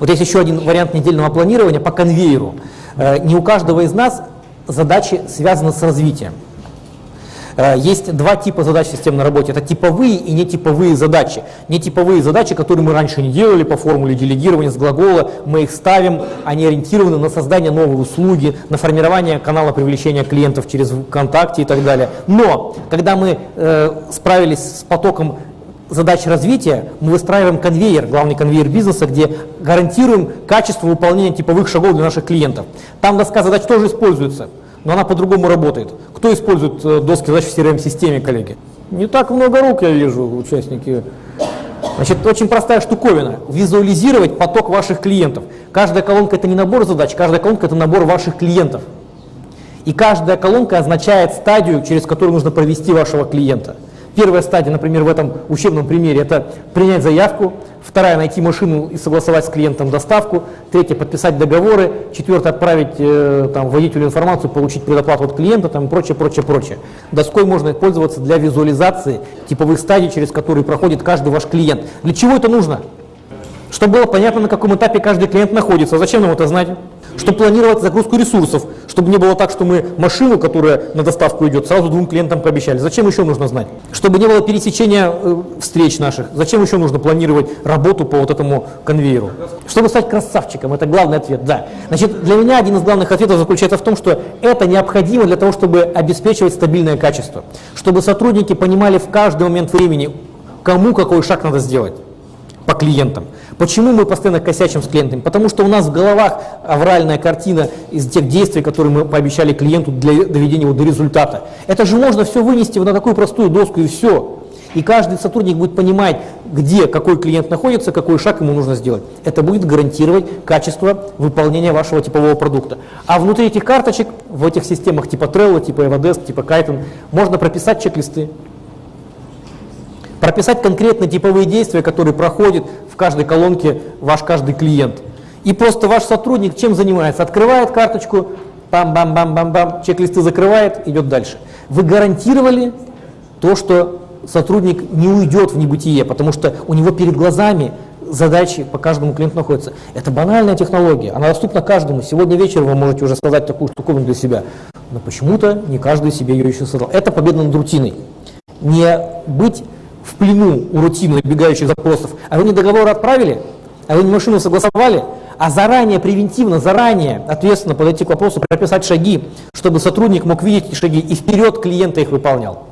Вот есть еще один вариант недельного планирования по конвейеру. Э, не у каждого из нас задачи связаны с развитием. Э, есть два типа задач в системной работе. Это типовые и нетиповые задачи. Нетиповые задачи, которые мы раньше не делали по формуле делегирования с глагола, мы их ставим, они ориентированы на создание новой услуги, на формирование канала привлечения клиентов через ВКонтакте и так далее. Но, когда мы э, справились с потоком задач развития, мы выстраиваем конвейер, главный конвейер бизнеса, где гарантируем качество выполнения типовых шагов для наших клиентов. Там доска задач тоже используется но она по-другому работает. Кто использует э, доски задач в CRM-системе, коллеги? Не так много рук я вижу, участники. Значит, очень простая штуковина. Визуализировать поток ваших клиентов. Каждая колонка это не набор задач, каждая колонка это набор ваших клиентов. И каждая колонка означает стадию, через которую нужно провести вашего клиента. Первая стадия, например, в этом учебном примере, это принять заявку. Вторая – найти машину и согласовать с клиентом доставку. Третья – подписать договоры. Четвертая – отправить э, там, водителю информацию, получить предоплату от клиента там, и прочее, прочее, прочее. Доской можно пользоваться для визуализации типовых стадий, через которые проходит каждый ваш клиент. Для чего это нужно? Чтобы было понятно, на каком этапе каждый клиент находится. Зачем нам это знать? Чтобы планировать загрузку ресурсов, чтобы не было так, что мы машину, которая на доставку идет, сразу двум клиентам пообещали. Зачем еще нужно знать? Чтобы не было пересечения э, встреч наших. Зачем еще нужно планировать работу по вот этому конвейеру? Чтобы стать красавчиком, это главный ответ, да. Значит, для меня один из главных ответов заключается в том, что это необходимо для того, чтобы обеспечивать стабильное качество. Чтобы сотрудники понимали в каждый момент времени, кому какой шаг надо сделать по клиентам. Почему мы постоянно косячим с клиентами? Потому что у нас в головах авральная картина из тех действий, которые мы пообещали клиенту для доведения его до результата. Это же можно все вынести на такую простую доску и все. И каждый сотрудник будет понимать, где какой клиент находится, какой шаг ему нужно сделать. Это будет гарантировать качество выполнения вашего типового продукта. А внутри этих карточек, в этих системах типа Trello, типа Evadesk, типа Kaizen, можно прописать чек-листы. Прописать конкретно типовые действия, которые проходят в каждой колонке ваш каждый клиент. И просто ваш сотрудник чем занимается? Открывает карточку, бам-бам-бам-бам-бам, чек-листы закрывает, идет дальше. Вы гарантировали то, что сотрудник не уйдет в небытие, потому что у него перед глазами задачи по каждому клиенту находятся. Это банальная технология, она доступна каждому. Сегодня вечером вы можете уже сказать такую штуковину для себя, но почему-то не каждый себе ее еще создал. Это победа над рутиной. Не быть в плену у рутины бегающих запросов, а вы не договор отправили, а вы не машину согласовали, а заранее, превентивно, заранее, ответственно подойти к вопросу, прописать шаги, чтобы сотрудник мог видеть эти шаги и вперед клиента их выполнял.